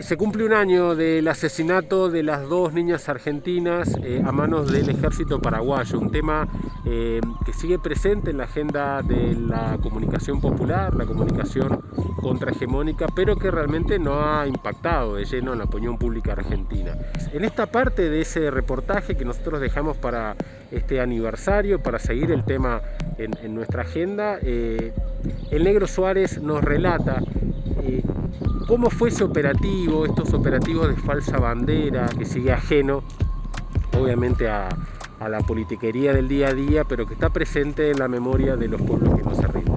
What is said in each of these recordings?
Se cumple un año del asesinato de las dos niñas argentinas eh, a manos del ejército paraguayo, un tema eh, que sigue presente en la agenda de la comunicación popular, la comunicación contrahegemónica, pero que realmente no ha impactado de lleno en la opinión pública argentina. En esta parte de ese reportaje que nosotros dejamos para este aniversario, para seguir el tema en, nuestra agenda, eh, el negro Suárez nos relata ¿Cómo fue ese operativo, estos operativos de falsa bandera que sigue ajeno, obviamente, a, la politiquería del día a día, pero que está presente en la memoria de los pueblos que nos arriban?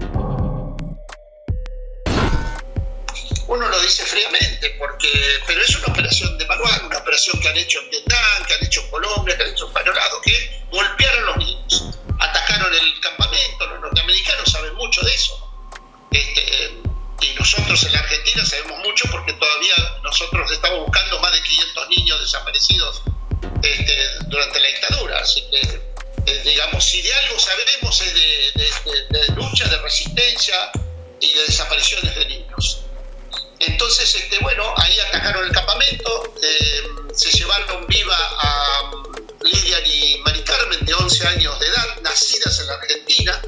Uno lo dice fríamente, porque, pero es una operación de manual, una operación que han hecho en Vietnam, que han hecho en Colombia, que han hecho en Panorado, que golpearon los niños, atacaron el campamento, los norteamericanos saben mucho de eso. Este, y nosotros en la Argentina sabemos mucho porque todavía nosotros estamos buscando más de 500 niños desaparecidos este, durante la dictadura. Así que, eh, digamos, si de algo sabemos es de, lucha, de resistencia y de desapariciones de niños. Entonces, este, bueno, ahí atacaron el campamento, eh, se llevaron viva a Lidia y Mari Carmen, de 11 años de edad, nacidas en la Argentina,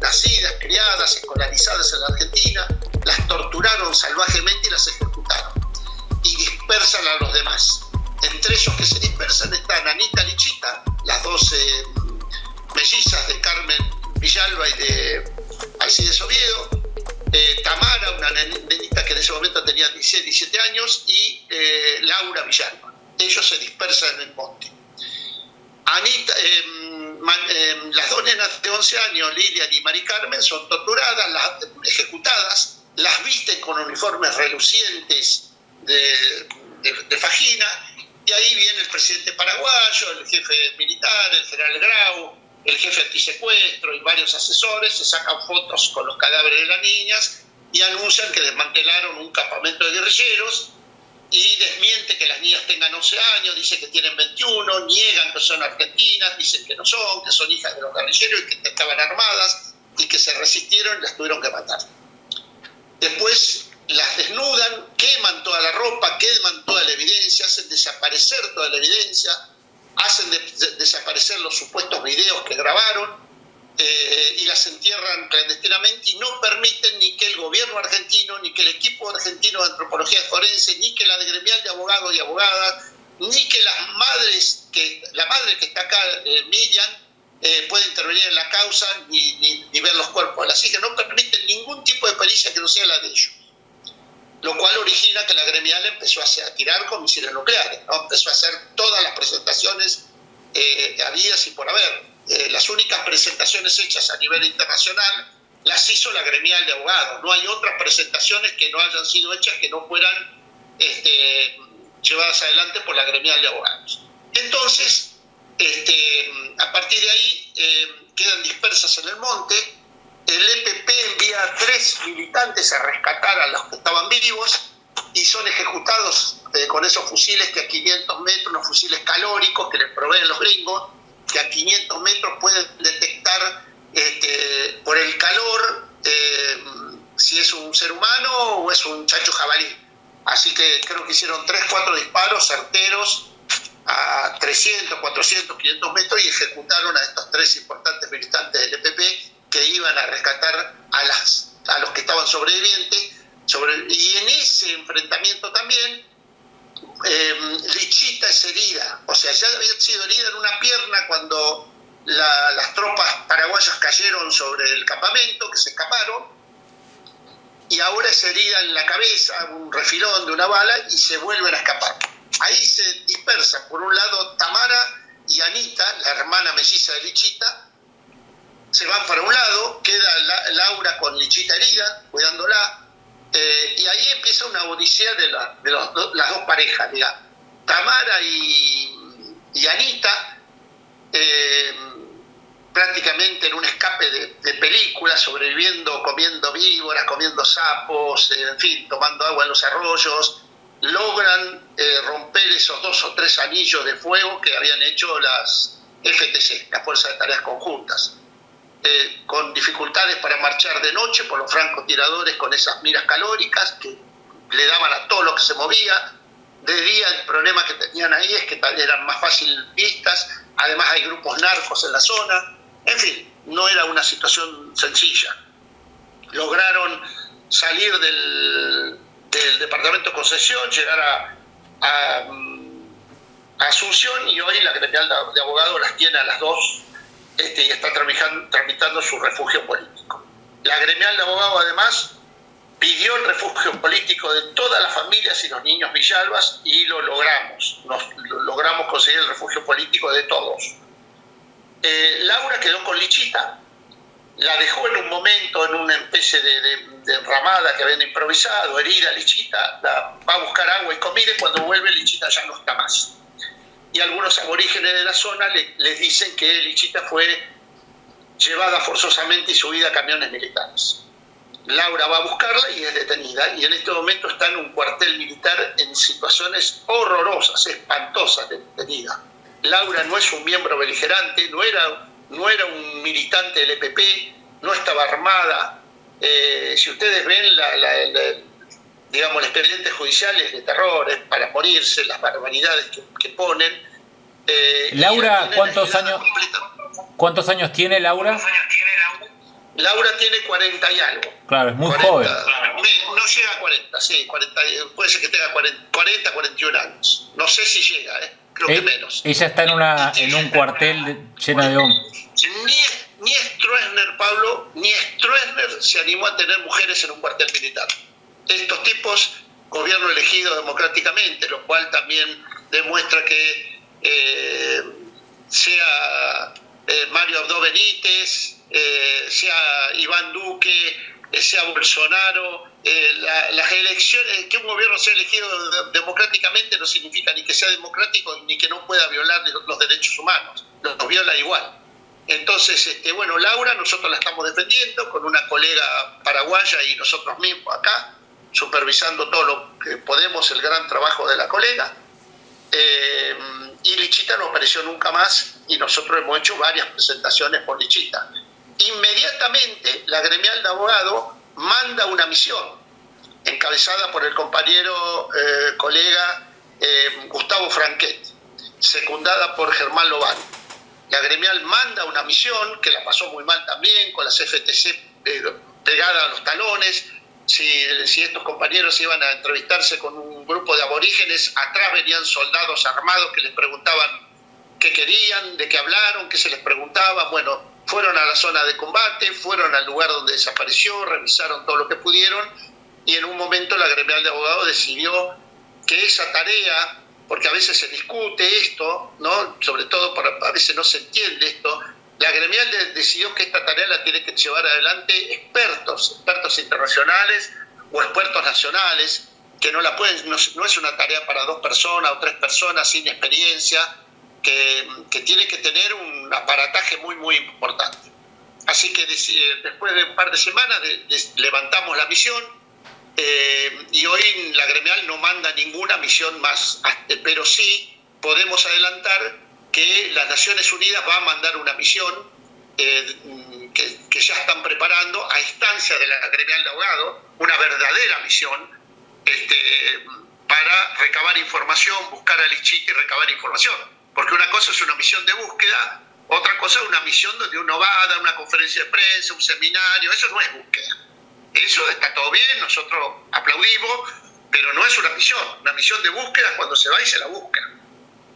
nacidas, criadas, escolarizadas en la Argentina, las torturaron salvajemente y las ejecutaron. Y dispersan a los demás. Entre ellos que se dispersan están Anita Lichita, las dos mellizas de Carmen Villalba y de Alcides Oviedo, eh, Tamara, una nenita que en ese momento tenía 16, 17 años, y eh, Laura Villalba. Ellos se dispersan en el monte. Anita, em, em, las dos nenas de 11 años, Lilian y Mari Carmen, son torturadas, las, ejecutadas, las visten con uniformes relucientes de, de, fajina, y ahí viene el presidente paraguayo, el jefe militar, el general Grau, el jefe antisecuestro y varios asesores, se sacan fotos con los cadáveres de las niñas y anuncian que desmantelaron un campamento de guerrilleros y desmiente que las niñas tengan 11 años, dice que tienen 21, niegan que son argentinas, dicen que no son, que son hijas de los guerrilleros y que estaban armadas y que se resistieron y las tuvieron que matar. Después las desnudan, queman toda la ropa, queman toda la evidencia, hacen desaparecer toda la evidencia, hacen desaparecer los supuestos videos que grabaron eh, y las entierran clandestinamente y no permiten ni que el gobierno argentino, ni que el equipo argentino de antropología forense, ni que la de gremial de abogados y abogadas, ni que las madres, que la madre que está acá, eh, eh, puede intervenir en la causa ni, ni, ver los cuerpos. Las hijas no permiten ningún tipo de pericia que no sea la de ellos. Lo cual origina que la gremial empezó a, tirar con misiles nucleares, ¿no? empezó a hacer todas las presentaciones eh, habidas y por haber. Eh, las únicas presentaciones hechas a nivel internacional las hizo la gremial de abogados. No hay otras presentaciones que no hayan sido hechas que no fueran este, llevadas adelante por la gremial de abogados. Entonces, este, a partir de ahí eh, quedan dispersas en el monte. El EPP envía a tres militantes a rescatar a los que estaban vivos y son ejecutados eh, con esos fusiles que a 500 metros, los fusiles calóricos que les proveen los gringos, que a 500 metros pueden detectar este, por el calor eh, si es un ser humano o es un chacho jabalí. Así que creo que hicieron 3, 4 disparos certeros a 300, 400, 500 metros y ejecutaron a estos tres importantes militantes del EPP que iban a rescatar a, las, a los que estaban sobrevivientes. Sobre, y en ese enfrentamiento también eh, Lichita es herida, o sea, ya había sido herida en una pierna cuando las tropas paraguayas cayeron sobre el campamento, que se escaparon, y ahora es herida en la cabeza, un refilón de una bala, y se vuelven a escapar. Ahí se dispersan, por un lado Tamara y Anita, la hermana melliza de Lichita, se van para un lado, queda Laura con Lichita herida, cuidándola, eh, y ahí empieza una odisea de, las dos parejas. Tamara y, Anita, eh, prácticamente en un escape de, películas, sobreviviendo, comiendo víboras, comiendo sapos, en fin, tomando agua en los arroyos, logran eh, romper esos dos o tres anillos de fuego que habían hecho las FTC, las Fuerzas de Tareas Conjuntas. Eh, con dificultades para marchar de noche por los francotiradores con esas miras calóricas que le daban a todo lo que se movía. De día el problema que tenían ahí es que eran más fácil vistas, además hay grupos narcos en la zona, en fin, no era una situación sencilla. Lograron salir del, departamento de concesión, llegar a, Asunción y hoy la gremial de abogados las tiene a las dos este, y está tramitando su refugio político. La gremial de abogados además pidió el refugio político de todas las familias y los niños Villalbas y lo logramos. Nos, logramos conseguir el refugio político de todos. Eh, Laura quedó con Lichita. La dejó en un momento en una especie de, ramada que habían improvisado, herida Lichita, la, va a buscar agua y comida y cuando vuelve Lichita ya no está más. Y algunos aborígenes de la zona les dicen que Lichita fue llevada forzosamente y subida a camiones militares. Laura va a buscarla y es detenida y en este momento está en un cuartel militar en situaciones horrorosas, espantosas detenida. Laura no es un miembro beligerante, no era, no era un militante del EPP, no estaba armada. Eh, si ustedes ven la, digamos, los expedientes judiciales de terror, para morirse, las barbaridades que, ponen. Eh, Laura, ¿cuántos años, ¿cuántos años tiene Laura? Laura tiene 40 y algo. Claro, es muy joven. Llega a 40, sí, 40, puede ser que tenga 40, 41 años. No sé si llega, ¿eh? creo que menos. Ella está en, una, en un cuartel lleno de hombres. Ni, ni Stroessner, Pablo, ni Stroessner se animó a tener mujeres en un cuartel militar. Estos tipos, gobierno elegido democráticamente, lo cual también demuestra que eh, sea eh, Mario Abdo Benítez, eh, sea Iván Duque, eh, sea Bolsonaro, eh, las elecciones, que un gobierno sea elegido democráticamente no significa ni que sea democrático ni que no pueda violar los derechos humanos, los viola igual. Entonces, este, bueno, Laura, nosotros la estamos defendiendo con una colega paraguaya y nosotros mismos acá, supervisando todo lo que podemos, el gran trabajo de la colega. y Lichita no apareció nunca más y nosotros hemos hecho varias presentaciones por Lichita inmediatamente la gremial de abogados manda una misión, encabezada por el compañero eh, colega eh, Gustavo Franquet, secundada por Germán Lobán. La gremial manda una misión, que la pasó muy mal también, con las FTC eh, pegadas a los talones. Si, si estos compañeros iban a entrevistarse con un grupo de aborígenes, atrás venían soldados armados que les preguntaban qué querían, de qué hablaron, qué se les preguntaba. Bueno, fueron a la zona de combate, fueron al lugar donde desapareció, revisaron todo lo que pudieron y en un momento la gremial de abogados decidió que esa tarea, porque a veces se discute esto, ¿no? sobre todo a veces no se entiende esto, la gremial decidió que esta tarea la tiene que llevar adelante expertos, expertos internacionales o expertos nacionales, que no la pueden, no, no es una tarea para dos personas o tres personas sin experiencia, que, tiene que tener un aparataje muy, muy importante. Así que eh, después de un par de semanas levantamos la misión eh, y hoy la gremial no manda ninguna misión más, pero sí podemos adelantar que las Naciones Unidas va a mandar una misión eh, que, que, ya están preparando a instancia de la gremial de abogados, una verdadera misión este, para recabar información, buscar al Lichiti y recabar información porque una cosa es una misión de búsqueda, otra cosa es una misión donde uno va a dar una conferencia de prensa, un seminario, eso no es búsqueda. Eso está todo bien, nosotros aplaudimos, pero no es una misión. Una misión de búsqueda es cuando se va y se la busca.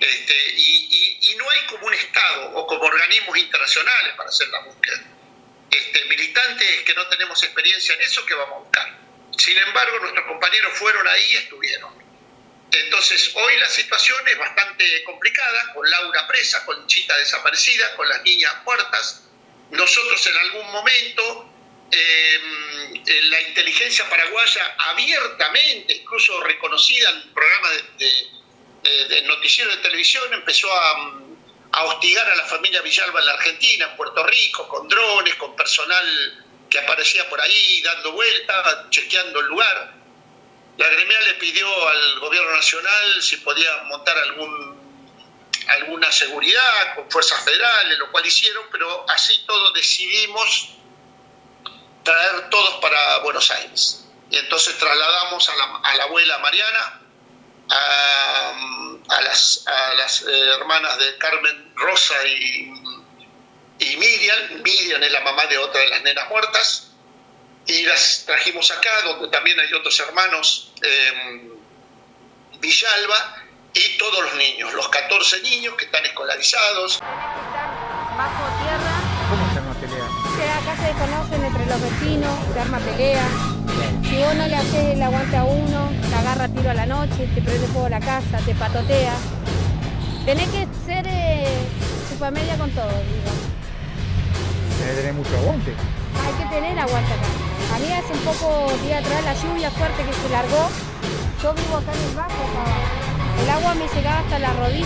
Este, y, no hay como un Estado o como organismos internacionales para hacer la búsqueda. Este, militantes que no tenemos experiencia en eso, que vamos a buscar. Sin embargo, nuestros compañeros fueron ahí y estuvieron. Entonces, hoy la situación es bastante complicada, con Laura presa, con Chita desaparecida, con las niñas muertas. Nosotros en algún momento, em, la inteligencia paraguaya abiertamente, incluso reconocida en programas de, de, noticiero de televisión, empezó a, a hostigar a la familia Villalba en la Argentina, en Puerto Rico, con drones, con personal que aparecía por ahí dando vueltas, chequeando el lugar. La gremial le pidió al gobierno nacional si podía montar algún, alguna seguridad con fuerzas federales, lo cual hicieron, pero así todo decidimos traer todos para Buenos Aires. y entonces trasladamos a la, abuela Mariana, a, las, eh, hermanas de Carmen Rosa y, y Miriam. Miriam es la mamá de otra de las nenas muertas. Y las trajimos acá, donde también hay otros hermanos, eh, Villalba, y todos los niños, los 14 niños que están escolarizados. Bajo tierra. ¿Cómo se arma pelea? Que acá se conocen entre los vecinos, se arma pelea. Si vos no le haces el aguante a uno, te agarra tiro a la noche, te prende fuego a la casa, te patotea. Tenés que ser eh, media con todo, digo. Tener mucho aguante. Hay que tener aguante acá. A mí hace un poco día atrás la lluvia fuerte que se largó. Yo vivo acá en el bajo, el agua me llegaba hasta la rodilla.